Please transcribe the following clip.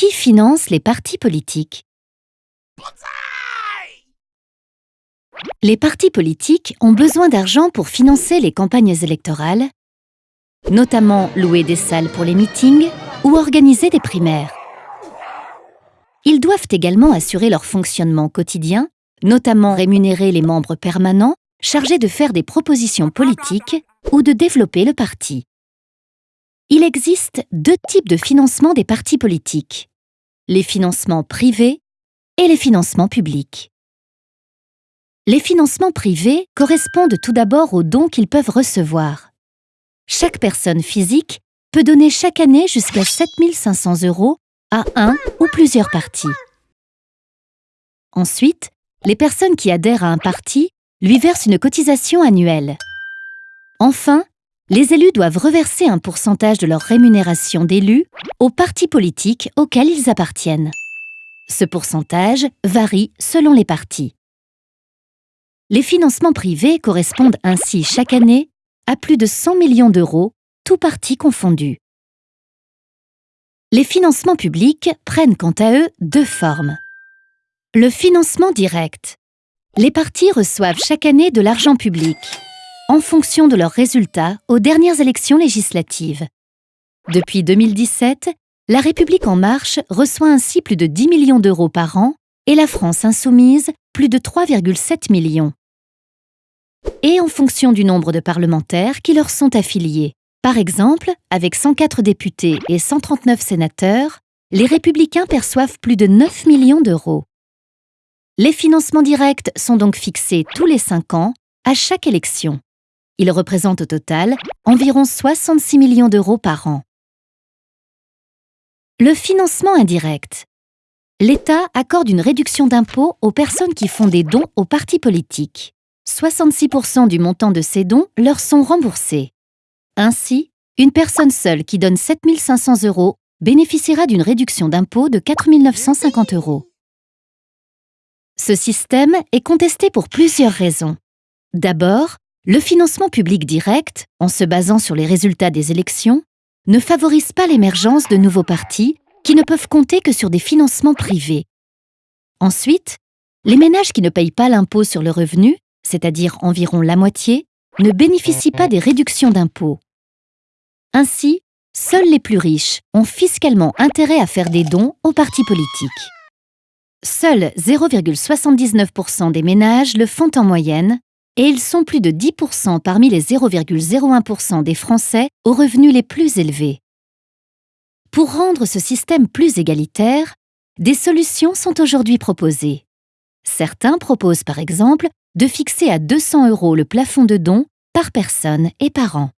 Qui finance les partis politiques? Les partis politiques ont besoin d'argent pour financer les campagnes électorales, notamment louer des salles pour les meetings ou organiser des primaires. Ils doivent également assurer leur fonctionnement quotidien, notamment rémunérer les membres permanents chargés de faire des propositions politiques ou de développer le parti. Il existe deux types de financement des partis politiques, les financements privés et les financements publics. Les financements privés correspondent tout d'abord aux dons qu'ils peuvent recevoir. Chaque personne physique peut donner chaque année jusqu'à 7500 euros à un ou plusieurs partis. Ensuite, les personnes qui adhèrent à un parti lui versent une cotisation annuelle. Enfin, les élus doivent reverser un pourcentage de leur rémunération d'élu aux partis politiques auxquels ils appartiennent. Ce pourcentage varie selon les partis. Les financements privés correspondent ainsi chaque année à plus de 100 millions d'euros, tous partis confondus. Les financements publics prennent quant à eux deux formes. Le financement direct. Les partis reçoivent chaque année de l'argent public, en fonction de leurs résultats aux dernières élections législatives. Depuis 2017, La République En Marche reçoit ainsi plus de 10 millions d'euros par an et la France Insoumise plus de 3,7 millions. Et en fonction du nombre de parlementaires qui leur sont affiliés. Par exemple, avec 104 députés et 139 sénateurs, les républicains perçoivent plus de 9 millions d'euros. Les financements directs sont donc fixés tous les 5 ans, à chaque élection. Ils représentent au total environ 66 millions d'euros par an. Le financement indirect. L'État accorde une réduction d'impôt aux personnes qui font des dons aux partis politiques. 66% du montant de ces dons leur sont remboursés. Ainsi, une personne seule qui donne 7 500 euros bénéficiera d'une réduction d'impôt de 4 950 euros. Ce système est contesté pour plusieurs raisons. D'abord, le financement public direct, en se basant sur les résultats des élections, ne favorise pas l'émergence de nouveaux partis qui ne peuvent compter que sur des financements privés. Ensuite, les ménages qui ne payent pas l'impôt sur le revenu, c'est-à-dire environ la moitié, ne bénéficient pas des réductions d'impôts. Ainsi, seuls les plus riches ont fiscalement intérêt à faire des dons aux partis politiques. Seuls 0,79% des ménages le font en moyenne, et ils sont plus de 10% parmi les 0,01% des Français aux revenus les plus élevés. Pour rendre ce système plus égalitaire, des solutions sont aujourd'hui proposées. Certains proposent par exemple de fixer à 200 euros le plafond de dons par personne et par an.